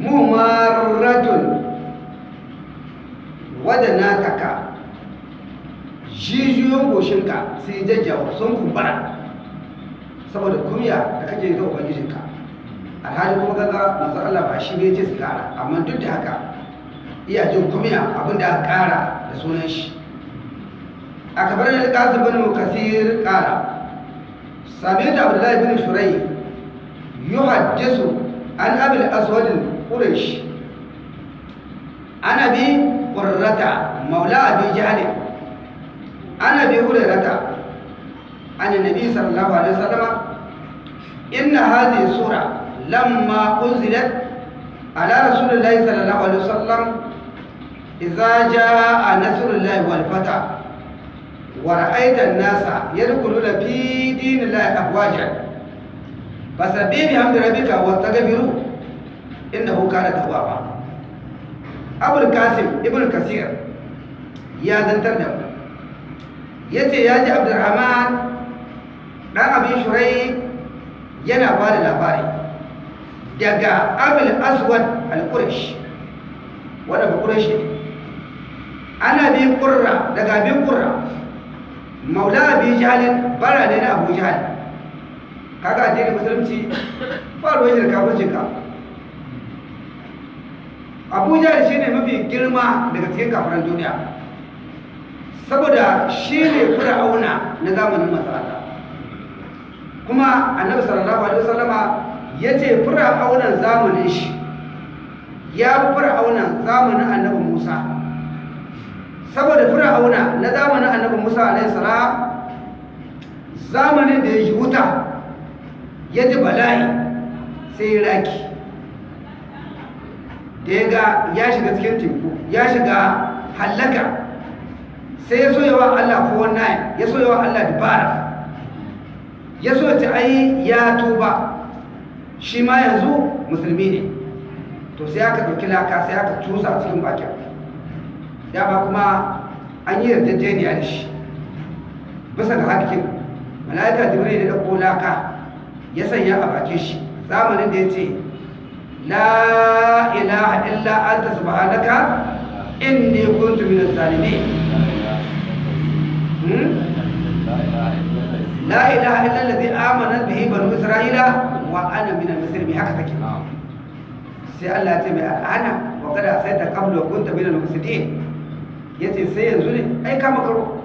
mumarratun. Wadana taka jijiyoyin goshinka sai jajjawa sun kumbura. Saboda kumya da kake ga ubangijinka. Alhali kuma gaga manzo Allah ba shi ne ce su kara amma duk da haka iya jin kumya abin da aka kara da sunan shi. Akabar al-qasim bin kasir kara sami da abdullahi bin shurai يحدث عن أبي الأسود القريش. عن أبي قرة مولى أبي جهل. عن أبي هريرة عن النبي صلى الله عليه وسلم. إن هذه السورة لما أنزلت على رسول الله صلى الله عليه وسلم إذا جاء نصر الله والفتح ورأيت الناس يدخلون في دين الله أفواجا. fasabbih bihamdi rabbika wastaghfiru innahu kana tawwaba abul kasim ibn kasir ya zantar da mu ya ce ya ji abdurrahman dan abin shurai yana ba da labari daga abul aswad al-quraish wanda ba quraish ne ana bi qurra daga bi qurra maula bi jahalin bara ne na abu jahal kaga addinin musulunci ba ruwan shirka kafircin ka. Abu jahal shine mafi girma daga cikin kafiran duniya. Saboda shi ne fir'auna na zamanin masarata kuma annabi sallallahu alaihi wasallama ya ce fir'aunan zamanin shi ya fi fir'aunan zamanin annabi musa. Saboda fir'auna na zamanin annabi Musa alaihi salam zamanin da ya yi wuta. Ya ji bala'i sai ya raki. Da ya ga ya shiga cikin teku ya shiga hallaka sai ya so yawa Allah ko wannan ya so yawa Allah dubara. Ya so ta ai ya tuba shi ma yanzu musulmi ne. To sai aka ɗauki laka sai aka cusa cikin bakin. Dama kuma an yi yarjejeniya da shi. Bisa ga hakikin mala'ika jibril da ɗauko laka ya sanya a bakin shi. Zamanin da ya ce la ilaha illa anta subhanaka inni kuntu minaz zalimin. La ilaha illa allazi amana bihi banu isra'ila wa ana minal muslimin haka take. Sai Allah ya ce mai al'ana wa kada sai ta qablu kunta minal mufsidin. Ya ce sai yanzu ne ai kama karo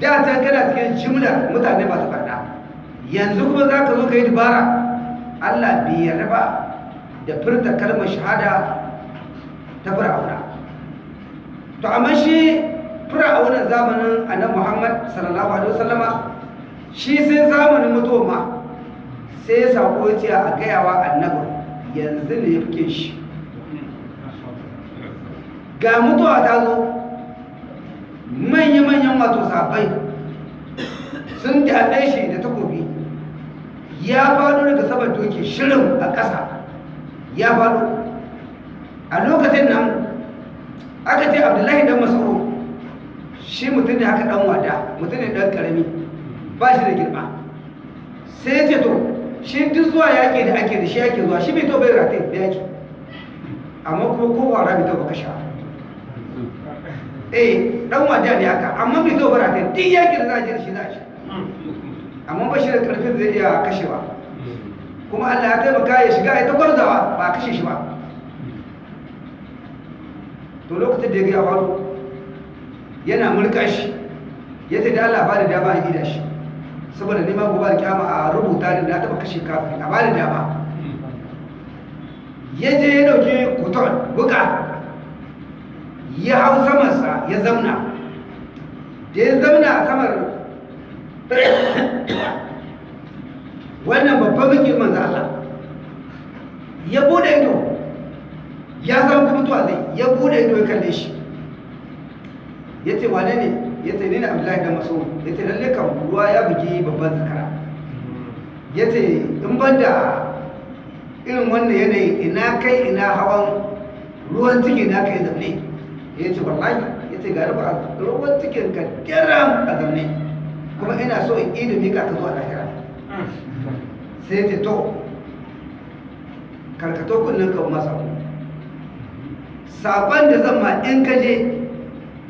da ta kana cikin jimla mutane masu farda yanzu kuma za ka zo ka yi dubara. Allah bai yarda ba da furta kalmar shahada ta fir'auna. To amma shi fir'auna zamanin annabi muhammad sallallahu alaihi wasallama shi sai zamanin mutuwa sai ya sako ya ce a gayawa annabi yanzu ne ya fi shi. Ga mutuwa ta zo manya-manyan wato sabai sun datse shi ya faɗo daga saman doki shirin a ƙasa. Ya faɗo. A lokacin nan aka ce abdullahi dan masoro shi mutum ne haka dan wada mutum ne dan ƙarami ba shi da girma. Sai ce to shi duk zuwa yaƙi da ake da shi yake zuwa shi bai to bai ratai da yaƙi. Amma kuma kowa rabi ta baka sha eh dan wada ne haka amma bai zo bara duk yaƙin da za a je shi za a shi amma ba shi da ƙarfin zai iya kashewa kuma Allah ya taimaka ya shiga ya ta gwarzawa ba kashe shi ba. To lokacin da ya ga faru yana mulka shi ya ce da Allah ba da dama a gida shi. Saboda neman gobe da kyama a rubuta da na taba kashe kafin a ba da dama. Ya je ya ɗauki kuton buka ya hau samansa ya zauna da ya zauna a samar wannan babban bikin manzo Allah. Ya buɗe ido. Ya san kuma mutuwa zai. Ya buɗe ido ya kalle shi. Ya ce wane ne? Ya ce ni na abdullahi da maso ya ce lalle kan ruwa ya bugi babban zakara. Ya ce in ban da irin wannan yanayi ina kai ina hawan ruwan ciki na kai zaune ya ce wallahi. Ya ce ba ruwan cikin ka kiran a zaune kuma ina so in ilimi ka ka zuwa lahira. Sai ce to karkato kunnen ka masa saƙon da zan ma in ka je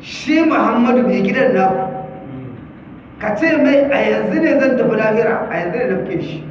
shi muhammadu mai gidan naku ka ce mai a yanzu ne zan tafi lahira a yanzu ne na fi shi.